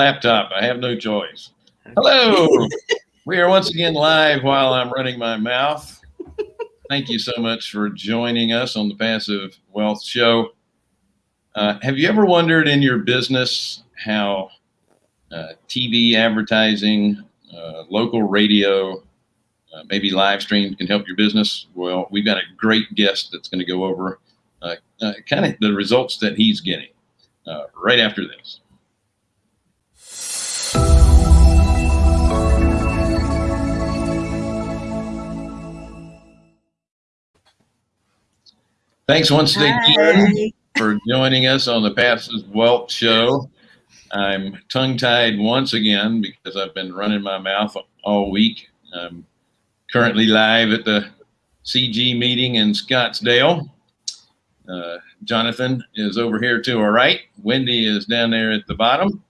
laptop. I have no choice. Hello. we are once again live while I'm running my mouth. Thank you so much for joining us on the Passive Wealth Show. Uh, have you ever wondered in your business how uh, TV advertising, uh, local radio, uh, maybe live stream can help your business? Well, we've got a great guest that's going to go over uh, uh, kind of the results that he's getting right after this. Thanks once again Hi. for joining us on the Passive Wealth Show. I'm tongue tied once again because I've been running my mouth all week. I'm currently live at the CG meeting in Scottsdale. Uh, Jonathan is over here to our right. Wendy is down there at the bottom.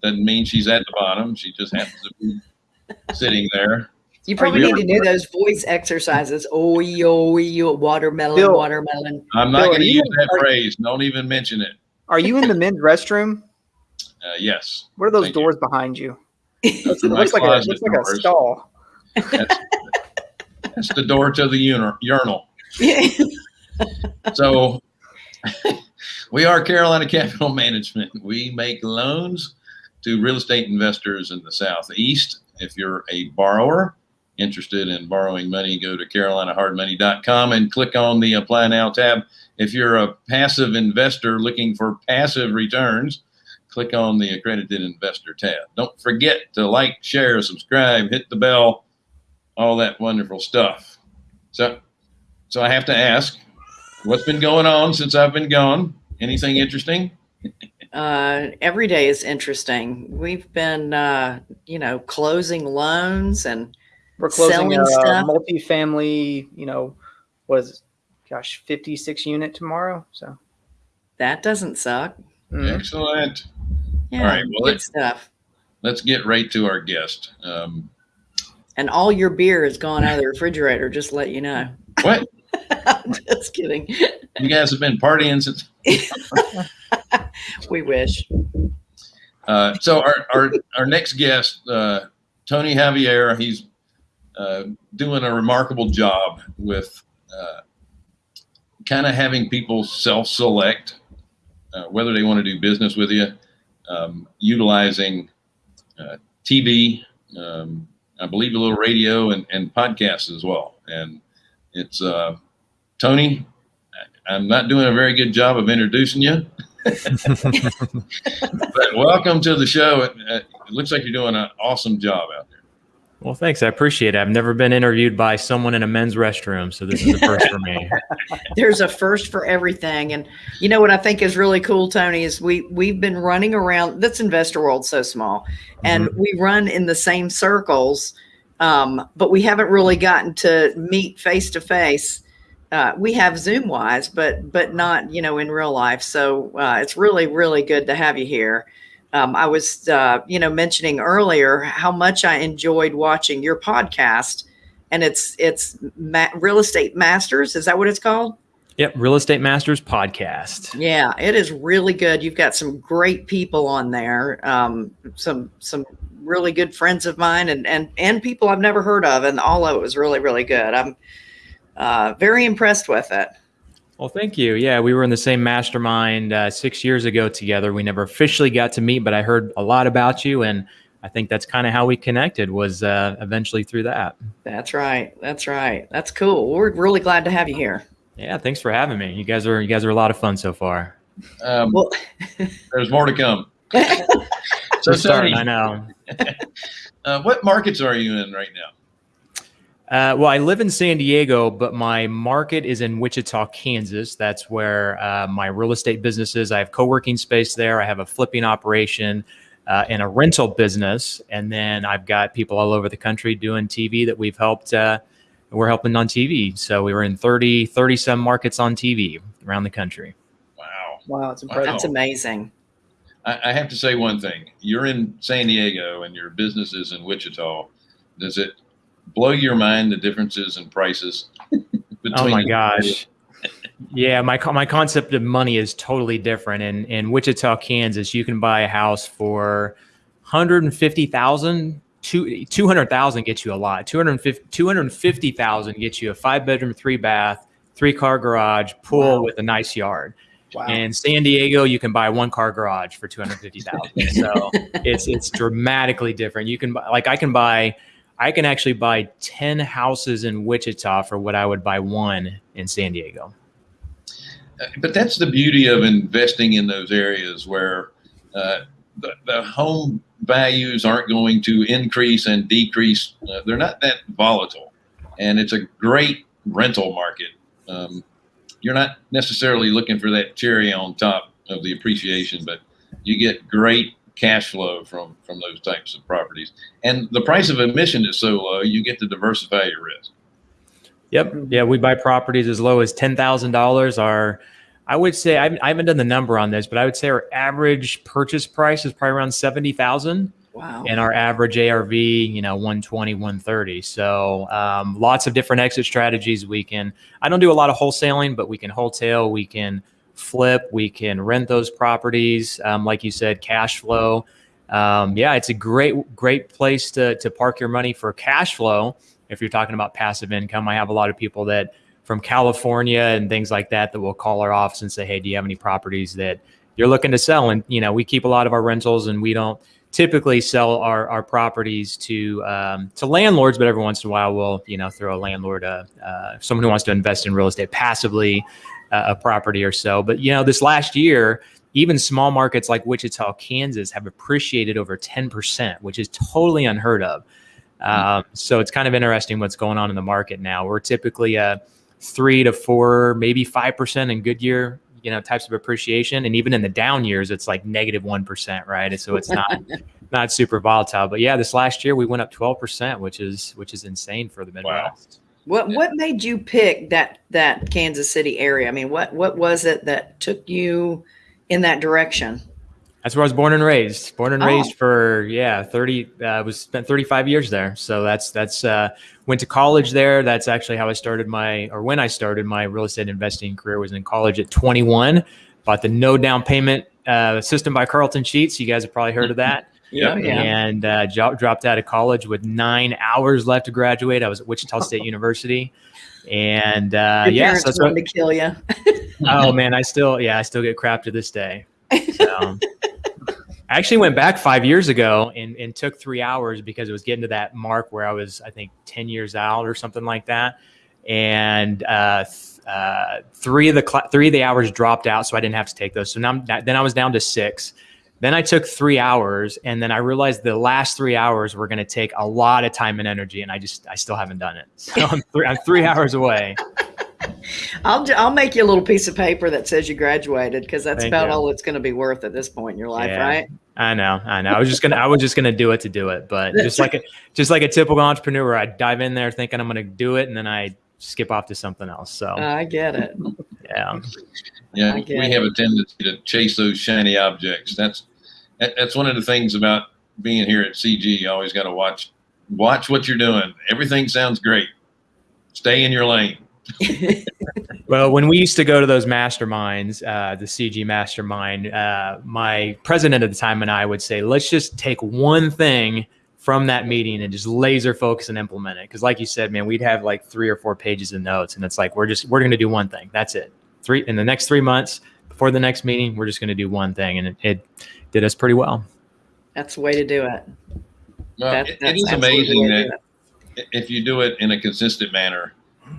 Doesn't mean she's at the bottom. She just happens to be sitting there. You probably you need to do those voice exercises. Oh, yo, yo, watermelon, Bill. watermelon. I'm not going to use that are- phrase. Don't even mention it. Are you in the men's restroom? Uh, yes. What are those Thank you. doors behind you? Those It my looks like a closet looks like a stall. That's, that's the door to the uni- urinal. Yeah. So we are Carolina Capital Management. We make loans to real estate investors in the Southeast. If you're a borrower interested in borrowing money, go to carolinahardmoney.com and click on the Apply Now tab. If you're a passive investor looking for passive returns, click on the Accredited Investor tab. Don't forget to like, share, subscribe, hit the bell, all that wonderful stuff. So, so I have to ask, what's been going on since I've been gone? Anything interesting? Uh, every day is interesting. We've been, uh, you know, closing loans and We're closing Selling a stuff. multifamily, you know, was gosh, 56 unit tomorrow. So that doesn't suck. mm. Excellent. Yeah, right, well, good it- stuff. Let's get right to our guest. Um, And all your beer has gone out of the refrigerator. Just to let you know. what? I'm just kidding. You guys have been partying since. We wish. Uh, so our, our our next guest, uh, Tony Javier, he's uh, doing a remarkable job with uh, kind of having people self-select uh, whether they want to do business with you, um, utilizing uh, TV, um, I believe a little radio and, and podcasts as well. And it's Tony. I'm not doing a very good job of introducing you. But welcome to the show. It, it looks like you're doing an awesome job out there. Well, thanks. I appreciate it. I've never been interviewed by someone in a men's restroom, so this is a first for me. there's a first for everything and you know what i think is really cool tony is we we've been running around this investor world so small and we run in the same circles um, but we haven't really gotten to meet face to face uh, we have zoom wise but but not you know in real life so uh, it's really really good to have you here um, i was uh, you know mentioning earlier how much i enjoyed watching your podcast and it's it's ma- real estate masters is that what it's called Yep, Real Estate Masters podcast. yeah, it is really good. You've got some great people on there. Um, some some really good friends of mine and and and people I've never heard of, and all of it was really really good. I'm uh, very impressed with it. Well, thank you. Yeah, we were in the same mastermind uh, six years ago together. We never officially got to meet, but I heard a lot about you, and I think that's kind of how we connected. Was uh, eventually through that. That's right. That's right. That's cool. We're really glad to have you here. Yeah, thanks for having me. You guys are you guys are a lot of fun so far. Um, Well, there's more to come. So, We're starting, I know. uh, what markets are you in right now? Uh, well, I live in San Diego, but my market is in Wichita, Kansas. That's where uh, my real estate business is. I have co-working space there. I have a flipping operation uh, and a rental business, and then I've got people all over the country doing TV that we've helped. Uh, we're helping on TV. So we were in 30, 30 some markets on TV around the country. Wow. Wow, it's impressive. that's amazing. I, I have to say one thing. You're in San Diego and your business is in Wichita. Does it blow your mind the differences in prices? Oh between Oh my gosh. Yeah, my my concept of money is totally different. In in Wichita, Kansas, you can buy a house for 150,000 two, 200,000 gets you a lot. 250 250,000 gets you a five bedroom, three bath, three car garage, pool Wow. with a nice yard. Wow. In San Diego, you can buy one car garage for 250,000. So it's it's dramatically different. You can buy like I can buy I can actually buy 10 houses in Wichita for what I would buy one in San Diego. Uh, But that's the beauty of investing in those areas where uh, the, the home values aren't going to increase and decrease. Uh, they're not that volatile, and it's a great rental market. Um, you're not necessarily looking for that cherry on top of the appreciation, but you get great cash flow from from those types of properties. And the price of admission is so low, you get to diversify your risk. Yep. Yeah, we buy properties as low as ten thousand dollars. Our, I would say I haven't, done the number on this, but I would say our average purchase price is probably around seventy thousand, Wow. and our average ARV, you know, 120, 130. So um, lots of different exit strategies. We can. I don't do a lot of wholesaling, but we can wholesale. We can flip. We can rent those properties. Um, like you said, cash flow. Um, yeah, it's a great great place to to park your money for cash flow if you're talking about passive income. I have a lot of people that from California and things like that that will call our office and say, "Hey, do you have any properties that you're looking to sell?" And you know, we keep a lot of our rentals, and we don't typically sell our, our properties to um, to landlords, but every once in a while we'll you know throw a landlord, uh, uh, someone who wants to invest in real estate passively, a property or so. But you know, this last year. Even small markets like Wichita, Kansas have appreciated over 10%, which is totally unheard of. Um, so it's kind of interesting what's going on in the market now. We're typically a three to four, maybe five percent in good year, you know, types of appreciation, and even in the down years, it's like negative negative one percent, right? And so it's not not super volatile. But yeah, this last year we went up twelve percent, which is which is insane for the Midwest. What what made you pick that that Kansas City area? I mean, what what was it that took you in that direction? That's where I was born and raised. Born and Oh. raised for yeah, thirty. I was spent thirty five years there. So that's that's uh, went to college there. That's actually how I started my or when I started my real estate investing career was in college at twenty one. Bought the no down payment uh, system by Carleton Sheets. You guys have probably heard of that. Yeah, yeah. And uh, jo- dropped out of college with nine hours left to graduate. I was at Wichita State University, and uh, Your yeah, so that's what, wanted to kill you. oh man, I still yeah, I still get crap to this day. So I actually went back five years ago and, and took three hours because it was getting to that mark where I was, I think, 10 years out or something like that. And uh, th- uh, three of the cl- three of the hours dropped out, so I didn't have to take those. So now then I was down to six. Then I took three hours, and then I realized the last three hours were going to take a lot of time and energy, and I just I still haven't done it. So I'm, three I'm three hours away. I'll I'll make you a little piece of paper that says you graduated because that's Thank about you. all it's going to be worth at this point in your life, Yeah. right? I know, I know. I was just gonna, I was just gonna do it to do it, but just like a, just like a typical entrepreneur, I dive in there thinking I'm gonna do it, and then I skip off to something else. So I get it. Yeah, Yeah, I we it. have a tendency to chase those shiny objects. That's that's one of the things about being here at CG. You always got to watch watch what you're doing. Everything sounds great. Stay in your lane. Well, when we used to go to those masterminds, uh, the CG mastermind, uh, my president at the time and I would say, let's just take one thing from that meeting and just laser focus and implement it. Because, like you said, man, we'd have like three or four pages of notes, and it's like we're just we're going to do one thing. That's it. Three in the next three months before the next meeting, we're just going to do one thing, and it, it did us pretty well. That's the way to do it. Well, That- it- it that's is amazing way to do that it. if you do it in a consistent manner,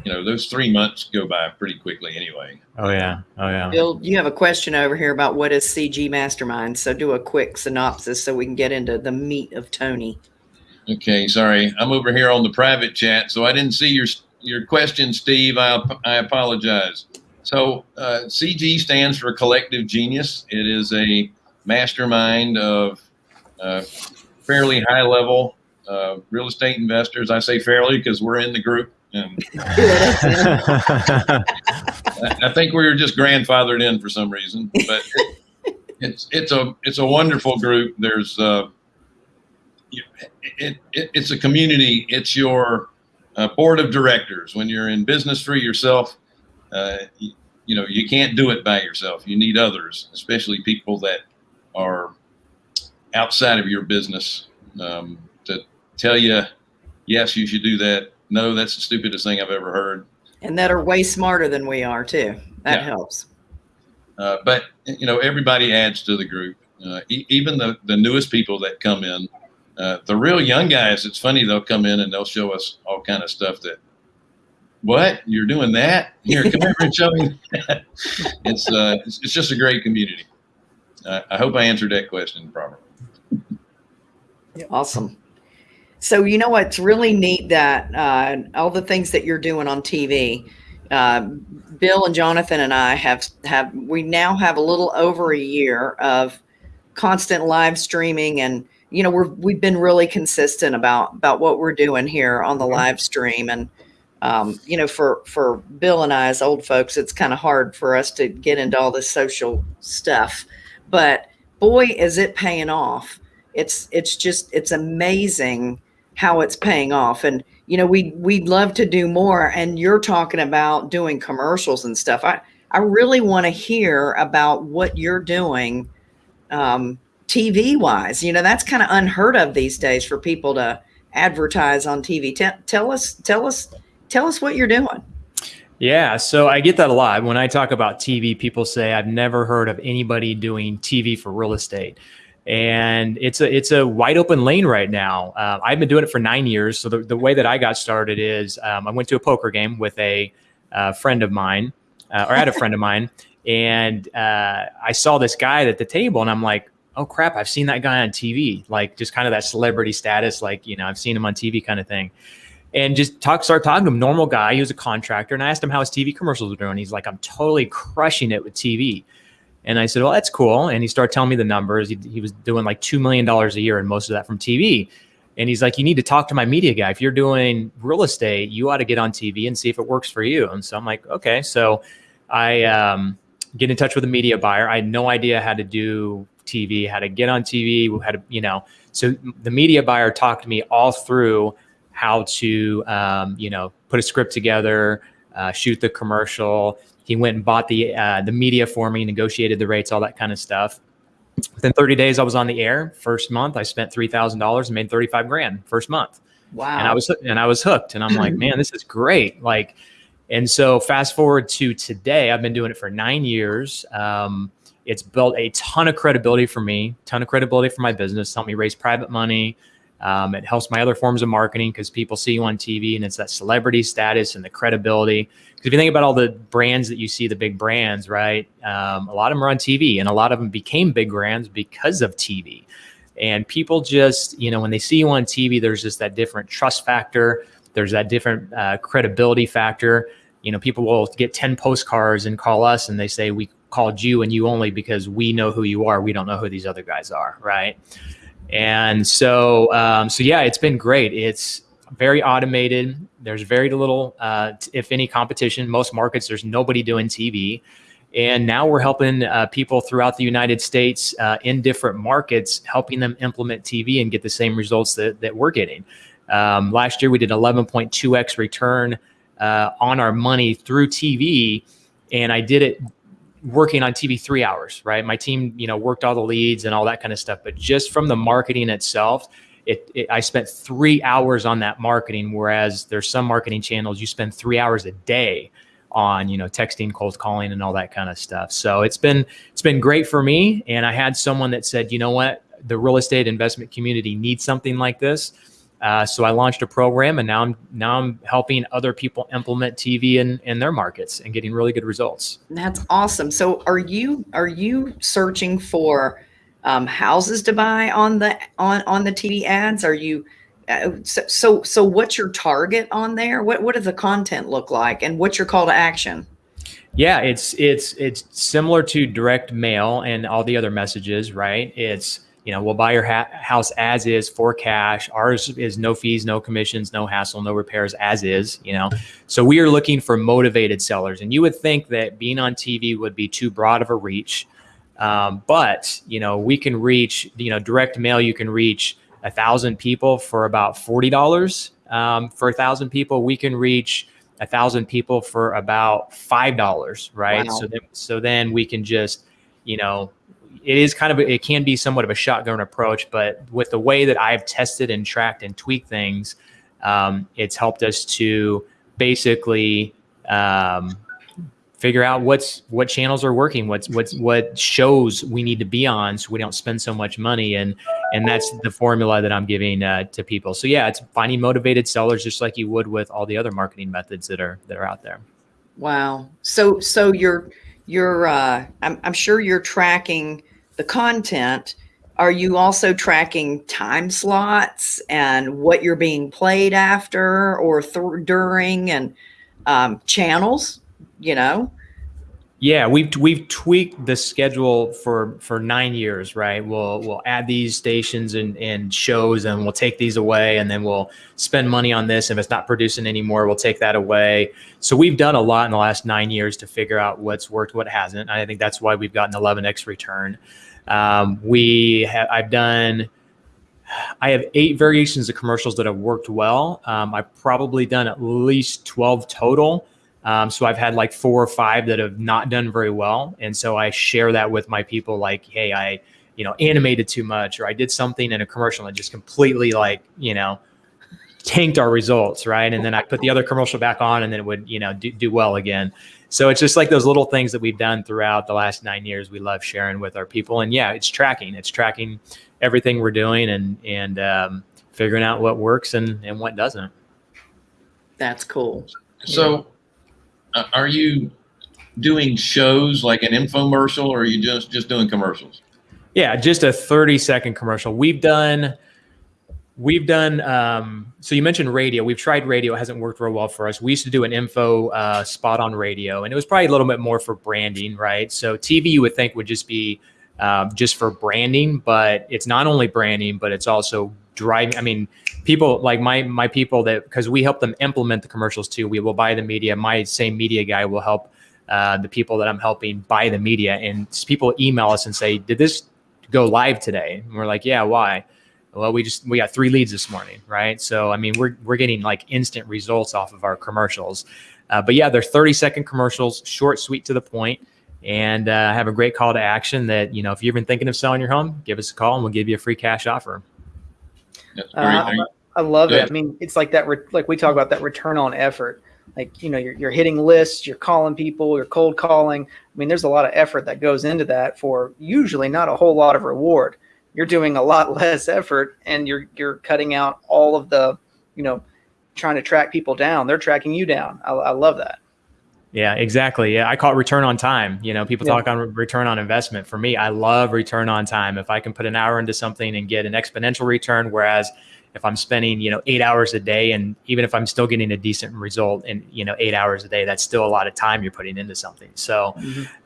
you know those three months go by pretty quickly anyway. Oh yeah, oh yeah. Bill, you have a question over here about what is CG Mastermind. So do a quick synopsis so we can get into the meat of Tony. Okay, sorry, I'm over here on the private chat, so I didn't see your your question, Steve. I I apologize. So uh, CG stands for Collective Genius. It is a mastermind of uh, fairly high level uh, real estate investors. I say fairly because we're in the group, and I, think we were just grandfathered in for some reason. But it, it's it's a it's a wonderful group. There's uh, it, it, it's a community. It's your uh, board of directors. When you're in business for yourself, uh, you, you know you can't do it by yourself. You need others, especially people that are outside of your business um, to tell you, yes, you should do that. No, that's the stupidest thing I've ever heard. And that are way smarter than we are too. That Yeah. helps. Uh, but you know, everybody adds to the group. Uh, e- even the the newest people that come in, uh, the real young guys. It's funny they'll come in and they'll show us all kind of stuff that. What you're doing that? Here, come over and show me. That. It's uh, it's, it's just a great community. Uh, I hope I answered that question properly. Awesome. So you know what's really neat that uh, all the things that you're doing on TV. Uh, Bill and Jonathan and I have have we now have a little over a year of constant live streaming, and you know we're we've been really consistent about about what we're doing here on the live stream, and um, you know for for Bill and I as old folks, it's kind of hard for us to get into all this social stuff, but boy, is it paying off. It's it's just it's amazing how it's paying off and you know we we'd love to do more and you're talking about doing commercials and stuff. I i really want to hear about what you're doing um tv wise you know that's kind of unheard of these days for people to advertise on tv tell, tell us tell us tell us what you're doing Yeah, so I get that a lot. When I talk about TV, people say I've never heard of anybody doing TV for real estate, and it's a it's a wide open lane right now. Uh, I've been doing it for nine years. So the, the way that I got started is um, I went to a poker game with a uh, friend of mine, uh, or I had a friend of mine, and uh, I saw this guy at the table, and I'm like, oh crap, I've seen that guy on TV, like just kind of that celebrity status, like you know I've seen him on TV kind of thing and just talk, start talking to him. Normal guy. He was a contractor, and I asked him how his TV commercials were doing. He's like, "I'm totally crushing it with TV." And I said, "Well, that's cool." And he started telling me the numbers. He, he was doing like two million dollars a year, and most of that from TV. And he's like, "You need to talk to my media guy. If you're doing real estate, you ought to get on TV and see if it works for you." And so I'm like, "Okay." So I um, get in touch with a media buyer. I had no idea how to do TV, how to get on TV, how to you know. So the media buyer talked to me all through how to um, you know put a script together, uh, shoot the commercial. He went and bought the uh, the media for me, negotiated the rates, all that kind of stuff. Within 30 days, I was on the air. First month, I spent three thousand dollars and made 35 grand first month, wow and I was and I was hooked. And I'm like, man, this is great. Like, and so fast forward to today, I've been doing it for nine years. Um, it's built a ton of credibility for me, ton of credibility for my business. Helped me raise private money. Um, it helps my other forms of marketing because people see you on TV and it's that celebrity status and the credibility. Because if you think about all the brands that you see, the big brands, right? Um, a lot of them are on TV and a lot of them became big brands because of TV. And people just, you know, when they see you on TV, there's just that different trust factor. There's that different uh, credibility factor. You know, people will get 10 postcards and call us and they say, we called you and you only because we know who you are. We don't know who these other guys are, right? And so, um, so yeah, it's been great. It's very automated. There's very little, uh, if any, competition. Most markets, there's nobody doing TV. And now we're helping uh, people throughout the United States uh, in different markets, helping them implement TV and get the same results that, that we're getting. Um, last year, we did 11.2x return uh, on our money through TV. And I did it working on TV three hours, right? My team, you know, worked all the leads and all that kind of stuff. But just from the marketing itself, it, it, I spent three hours on that marketing. Whereas there's some marketing channels you spend three hours a day on, you know, texting, cold calling, and all that kind of stuff. So it's been it's been great for me. And I had someone that said, you know what, the real estate investment community needs something like this. Uh, so I launched a program, and now I'm now I'm helping other people implement TV in in their markets and getting really good results. That's awesome. So are you are you searching for um, houses to buy on the on on the TV ads? Are you uh, so, so so what's your target on there? What what does the content look like, and what's your call to action? Yeah, it's it's it's similar to direct mail and all the other messages, right? It's you know we'll buy your ha- house as is for cash. Ours is no fees, no commissions, no hassle, no repairs, as is. You know, so we are looking for motivated sellers, and you would think that being on TV would be too broad of a reach, um, but you know we can reach you know direct mail. You can reach a thousand people for about forty dollars um, for a thousand people. We can reach a thousand people for about five dollars, right? Wow. So then, so then we can just, you know, it is kind of it can be somewhat of a shotgun approach, but with the way that I've tested and tracked and tweaked things, um, it's helped us to basically um, figure out what's what channels are working, what's what's what shows we need to be on, so we don't spend so much money, and and that's the formula that I'm giving uh, to people. So yeah, it's finding motivated sellers just like you would with all the other marketing methods that are that are out there. Wow. So so you're you're uh I'm I'm sure you're tracking the content. Are you also tracking time slots and what you're being played after or during and um, channels? You know. Yeah, we've we've tweaked the schedule for for nine years, right? We'll we'll add these stations and, and shows, and we'll take these away, and then we'll spend money on this. If it's not producing anymore, we'll take that away. So we've done a lot in the last nine years to figure out what's worked, what hasn't. And I think that's why we've gotten 11x return. Um, we have I've done. I have eight variations of commercials that have worked well. Um, I've probably done at least 12 total. Um, so I've had like four or five that have not done very well. And so I share that with my people like, hey, I, you know, animated too much or I did something in a commercial and just completely like, you know, tanked our results, right? And then I put the other commercial back on and then it would, you know, do, do well again. So it's just like those little things that we've done throughout the last nine years. We love sharing with our people. And yeah, it's tracking. It's tracking everything we're doing and and um, figuring out what works and, and what doesn't. That's cool. So, are you doing shows like an infomercial, or are you just just doing commercials? Yeah, just a 30 second commercial. We've done, we've done, um, so you mentioned radio. We've tried radio. It hasn't worked real well for us. We used to do an info uh, spot on radio, and it was probably a little bit more for branding, right? So TV, you would think would just be um, just for branding, but it's not only branding, but it's also driving. I mean, people like my my people that because we help them implement the commercials too. We will buy the media. My same media guy will help uh, the people that I'm helping buy the media, and people email us and say, "Did this go live today?" And we're like, "Yeah, why?" Well, we just we got three leads this morning, right? So I mean, we're we're getting like instant results off of our commercials. Uh, but yeah, they're 30 second commercials, short, sweet, to the point, and uh, have a great call to action. That you know, if you've been thinking of selling your home, give us a call and we'll give you a free cash offer. Uh, I love Go it. I mean, it's like that. Re- like we talk about that return on effort. Like you know, you're you're hitting lists, you're calling people, you're cold calling. I mean, there's a lot of effort that goes into that for usually not a whole lot of reward. You're doing a lot less effort, and you're you're cutting out all of the, you know, trying to track people down. They're tracking you down. I, I love that. Yeah, exactly. Yeah, I call it return on time. You know, people Yeah. talk on return on investment. For me, I love return on time. If I can put an hour into something and get an exponential return, whereas if I'm spending, you know, eight hours a day, and even if I'm still getting a decent result in, you know, eight hours a day, that's still a lot of time you're putting into something. So,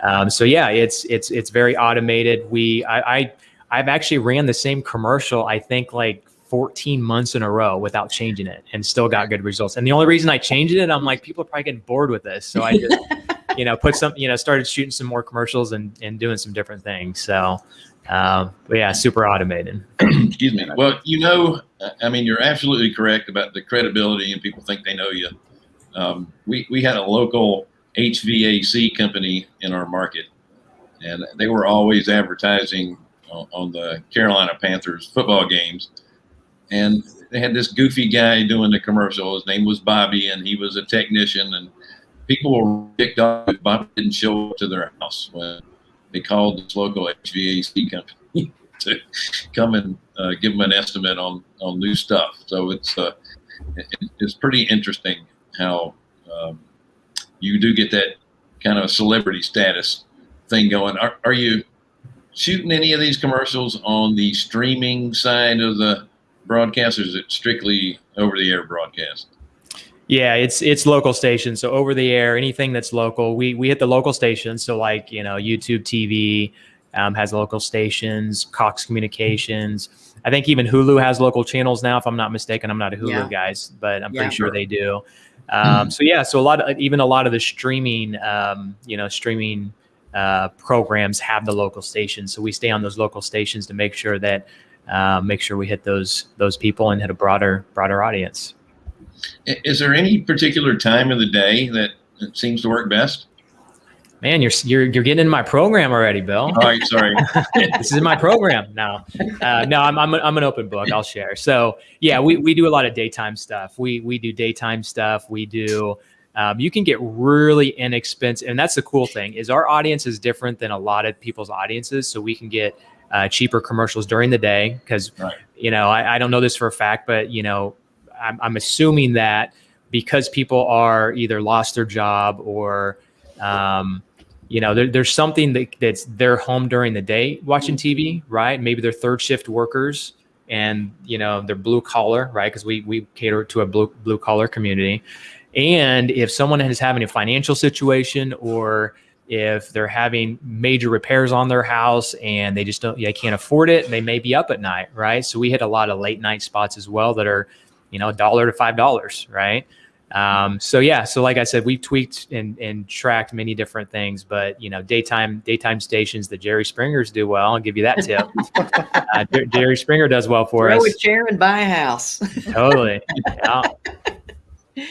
um, so yeah, it's it's it's very automated. We I, I I've actually ran the same commercial. I think like 14 months in a row without changing it, and still got good results. And the only reason I changed it, I'm like, people are probably getting bored with this, so I just you know put some you know started shooting some more commercials and and doing some different things. So. Um, but yeah, super automated. Excuse me. Well, you know, I mean, you're absolutely correct about the credibility, and people think they know you. Um, we we had a local HVAC company in our market, and they were always advertising on, on the Carolina Panthers football games, and they had this goofy guy doing the commercial. His name was Bobby, and he was a technician, and people were ticked off if Bobby didn't show up to their house when they called this local HVAC company to come and uh, give them an estimate on on new stuff. So it's uh, it, it's pretty interesting how um, you do get that kind of celebrity status thing going. Are, are you shooting any of these commercials on the streaming side of the broadcast, or is it strictly over the air broadcast? Yeah, it's it's local stations. So over the air, anything that's local, we we hit the local stations. So like you know YouTube TV um, has local stations, Cox Communications. I think even Hulu has local channels now. If I'm not mistaken, I'm not a Hulu Yeah. guys, but I'm Yeah. pretty sure they do. Um, so yeah, so a lot of even a lot of the streaming, um, you know, streaming uh, programs have the local stations. So we stay on those local stations to make sure that uh, make sure we hit those those people and hit a broader broader audience. Is there any particular time of the day that seems to work best? Man, you're you're you're getting in my program already, Bill. All right, sorry. this is my program now. Uh, no, I'm, I'm, I'm an open book. I'll share. So yeah, we, we do a lot of daytime stuff. We, we do daytime stuff. We do, um, you can get really inexpensive. And that's the cool thing is our audience is different than a lot of people's audiences. So we can get uh, cheaper commercials during the day. Cause Right. you know, I, I don't know this for a fact, but you know, I'm, I'm assuming that because people are either lost their job or, um, you know, there, there's something that, that's their home during the day watching TV, right? Maybe they're third shift workers and, you know, they're blue collar, right? Because we, we cater to a blue, blue collar community. And if someone is having a financial situation or if they're having major repairs on their house and they just don't, they can't afford it, they may be up at night, right? So we hit a lot of late night spots as well that are, you know, a dollar to five dollars, right? Um, so yeah, so like I said, we've tweaked and, and tracked many different things, but you know, daytime daytime stations, the Jerry Springers do well. I'll give you that tip. uh, Jerry Springer does well for Throw a us. chair and buy a house. Totally. Yeah.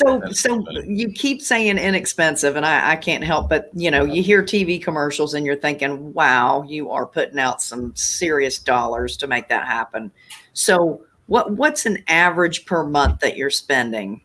So, so funny. you keep saying inexpensive, and I, I can't help but you know you hear TV commercials and you're thinking, "Wow, you are putting out some serious dollars to make that happen." So, what what's an average per month that you're spending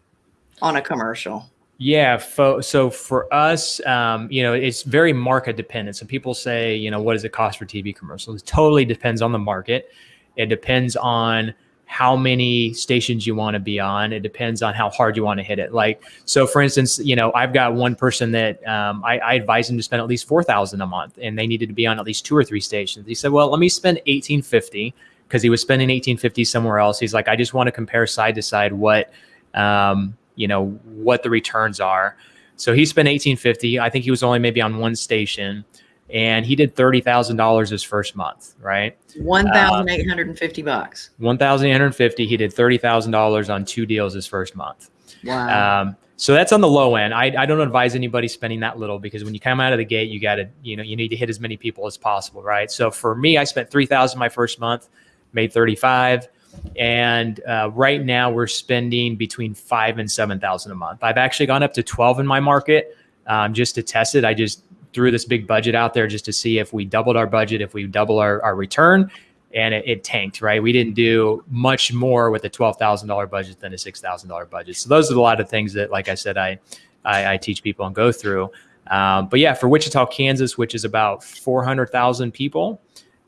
on a commercial? Yeah. Fo- so for us, um, you know, it's very market dependent. So people say, you know, what does it cost for TV commercials? It totally depends on the market. It depends on how many stations you want to be on. It depends on how hard you want to hit it. Like, so for instance, you know, I've got one person that um, I, I advise them to spend at least 4000 a month and they needed to be on at least two or three stations. He said, well, let me spend 1850 because he was spending 1850 somewhere else. He's like, I just want to compare side to side what, um, you know, what the returns are. So he spent 1850. I think he was only maybe on one station and he did $30,000 his first month, right? One thousand eight hundred and fifty bucks. 1,850. He did $30,000 on two deals his first month. Wow. Um, so that's on the low end. I, I don't advise anybody spending that little because when you come out of the gate, you got to, you know, you need to hit as many people as possible, right? So for me, I spent 3,000 my first month, made 35. And uh, right now we're spending between five and 7,000 a month. I've actually gone up to 12 in my market um, just to test it. I just threw this big budget out there just to see if we doubled our budget, if we double our, our return and it, it tanked, right? We didn't do much more with a $12,000 budget than a $6,000 budget. So those are a lot of things that, like I said, I, I, I teach people and go through. Um, but yeah, for Wichita, Kansas, which is about 400,000 people,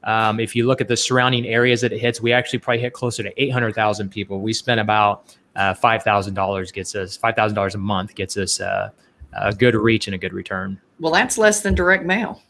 um, if you look at the surrounding areas that it hits, we actually probably hit closer to 800,000 people. We spent about uh, $5,000 gets us $5,000 a month gets us uh, a good reach and a good return. Well, that's less than direct mail.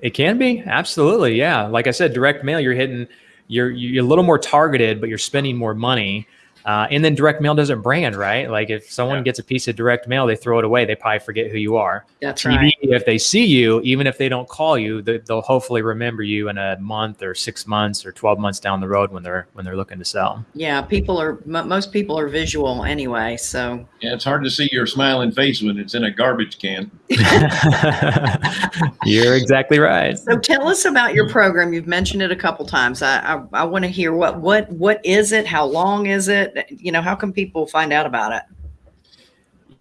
It can be absolutely, yeah. Like I said, direct mail, you're hitting, you're you're a little more targeted, but you're spending more money. Uh, and then direct mail doesn't brand, right? Like if someone Yeah. gets a piece of direct mail, they throw it away. They probably forget who you are. That's TV, right. if they see you, even if they don't call you, they, they'll hopefully remember you in a month or six months or twelve months down the road when they're when they're looking to sell. Yeah, people are mo most people are visual anyway. So Yeah, it's hard to see your smiling face when it's in a garbage can. You're exactly right. So tell us about your program. You've mentioned it a couple times. I I, I want to hear what what what is it? How long is it? You know, how can people find out about it?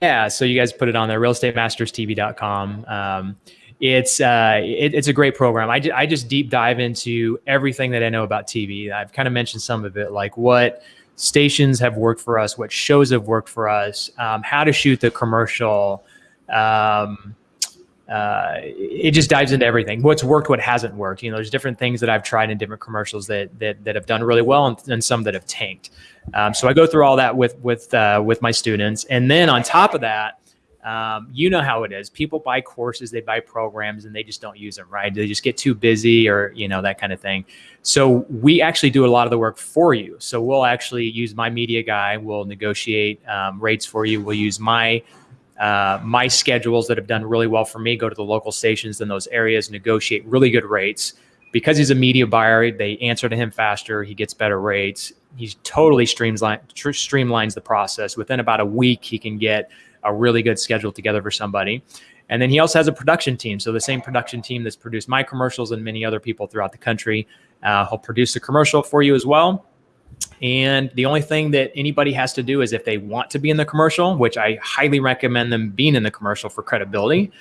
Yeah, so you guys put it on there, realestatemasterstv.com. Um, it's uh, it, it's a great program. I, I just deep dive into everything that I know about TV. I've kind of mentioned some of it, like what stations have worked for us, what shows have worked for us, um, how to shoot the commercial. Um, uh, it just dives into everything. What's worked, what hasn't worked. You know, there's different things that I've tried in different commercials that that, that have done really well, and, and some that have tanked. Um, so I go through all that with with uh, with my students, and then on top of that, um, you know how it is. People buy courses, they buy programs, and they just don't use them. Right? They just get too busy, or you know that kind of thing. So we actually do a lot of the work for you. So we'll actually use my media guy. We'll negotiate um, rates for you. We'll use my uh, my schedules that have done really well for me. Go to the local stations in those areas, negotiate really good rates. Because he's a media buyer, they answer to him faster. He gets better rates. He totally streamlines streamlines the process. Within about a week, he can get a really good schedule together for somebody. And then he also has a production team. So the same production team that's produced my commercials and many other people throughout the country. Uh, he'll produce a commercial for you as well. And the only thing that anybody has to do is if they want to be in the commercial, which I highly recommend them being in the commercial for credibility,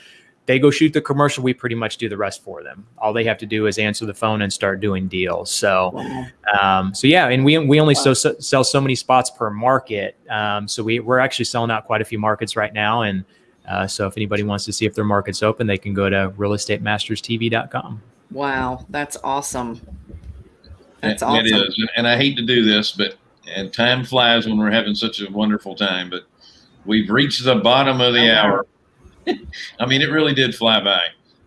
they go shoot the commercial. We pretty much do the rest for them. All they have to do is answer the phone and start doing deals. So, Wow. um, so yeah, and we we only so, so, sell so many spots per market. Um, so we we're actually selling out quite a few markets right now, and uh, so if anybody wants to see if their market's open, they can go to realestatemasterstv.com. Wow, that's awesome. That's awesome. It is, and I hate to do this, but and time flies when we're having such a wonderful time. But we've reached the bottom of the I know. hour. I mean, it really did fly by.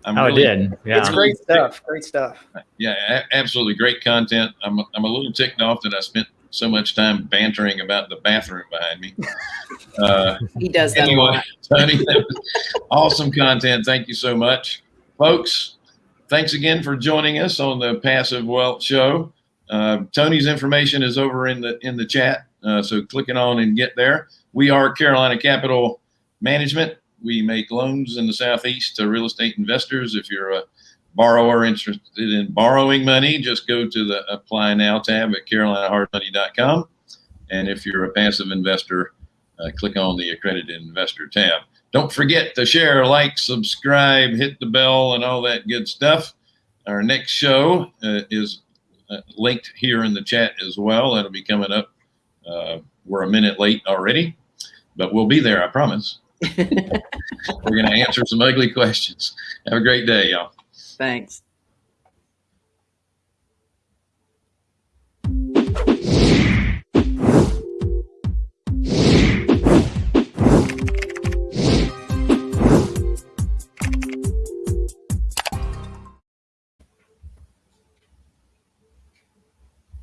I'm Oh, really, it did. Yeah. It's great stuff. Great stuff. Yeah, a- absolutely great content. I'm I'm a little ticked off that I spent so much time bantering about the bathroom behind me. Uh, he does that a anyway, lot. Tony, that was awesome content. Thank you so much, folks. Thanks again for joining us on the Passive Wealth Show. Uh, Tony's information is over in the in the chat, uh, so click it on and get there. We are Carolina Capital Management. We make loans in the southeast to real estate investors. If you're a borrower interested in borrowing money, just go to the Apply Now tab at carolinahardmoney.com. And if you're a passive investor, uh, click on the accredited investor tab. Don't forget to share, like, subscribe, hit the bell, and all that good stuff. Our next show uh, is uh, linked here in the chat as well. That'll be coming up. Uh, we're a minute late already, but we'll be there, I promise. We're going to answer some ugly questions. Have a great day, y'all. Thanks.